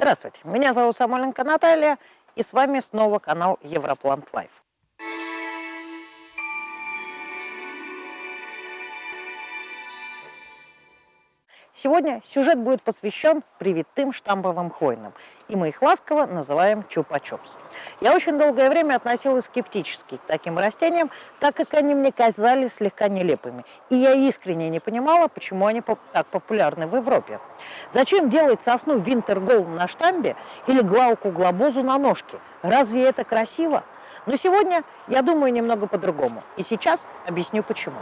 Здравствуйте, меня зовут Самойленко Наталья, и с вами снова канал Европлант Лайф. Сегодня сюжет будет посвящен привитым штамбовым хвойным, и мы их ласково называем чупа-чупс. Я очень долгое время относилась скептически к таким растениям, так как они мне казались слегка нелепыми, и я искренне не понимала, почему они так популярны в Европе. Зачем делать сосну винтергол на штамбе или глауку глобозу на ножке? Разве это красиво? Но сегодня я думаю немного по-другому, и сейчас объясню почему.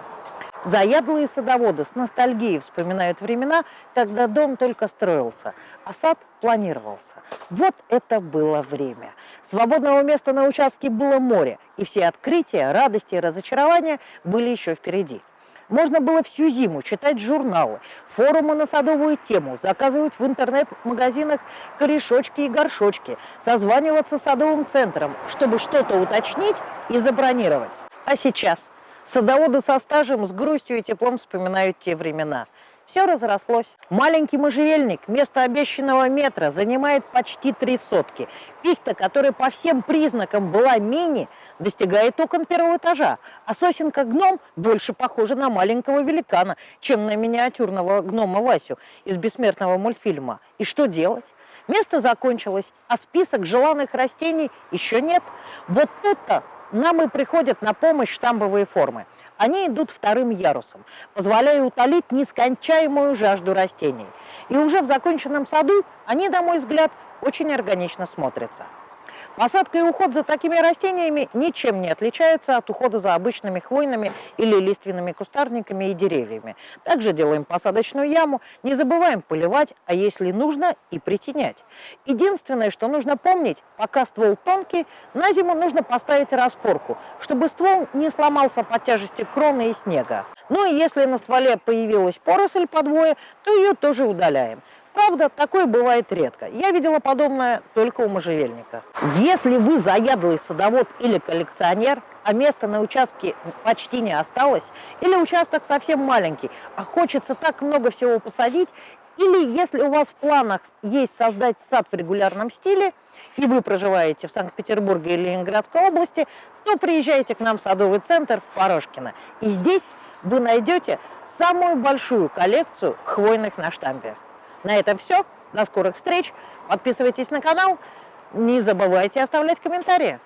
Заядлые садоводы с ностальгией вспоминают времена, когда дом только строился, а сад планировался. Вот это было время. Свободного места на участке было море, и все открытия, радости и разочарования были еще впереди. Можно было всю зиму читать журналы, форумы на садовую тему, заказывать в интернет-магазинах корешочки и горшочки, созваниваться с садовым центром, чтобы что-то уточнить и забронировать. А сейчас – Садоводы со стажем с грустью и теплом вспоминают те времена. Все разрослось. Маленький можжевельник вместо обещанного метра занимает почти три сотки. Пихта, которая по всем признакам была мини, достигает окон первого этажа. А сосенка-гном больше похожа на маленького великана, чем на миниатюрного гнома Васю из бессмертного мультфильма. И что делать? Место закончилось, а список желанных растений еще нет. Вот это нам и приходят на помощь штамбовые формы. Они идут вторым ярусом, позволяя утолить нескончаемую жажду растений. И уже в законченном саду они, на мой взгляд, очень органично смотрятся. Посадка и уход за такими растениями ничем не отличается от ухода за обычными хвойными или лиственными кустарниками и деревьями. Также делаем посадочную яму, не забываем поливать, а если нужно и притенять. Единственное, что нужно помнить, пока ствол тонкий, на зиму нужно поставить распорку, чтобы ствол не сломался под тяжестью кроны и снега. Ну и если на стволе появилась поросль подвое, то ее тоже удаляем. Правда, такое бывает редко. Я видела подобное только у можжевельника. Если вы заядлый садовод или коллекционер, а места на участке почти не осталось, или участок совсем маленький, а хочется так много всего посадить, или если у вас в планах есть создать сад в регулярном стиле, и вы проживаете в Санкт-Петербурге или Ленинградской области, то приезжайте к нам в садовый центр в Порошкино. И здесь вы найдете самую большую коллекцию хвойных на штампе. На этом все. До скорых встреч. Подписывайтесь на канал. Не забывайте оставлять комментарии.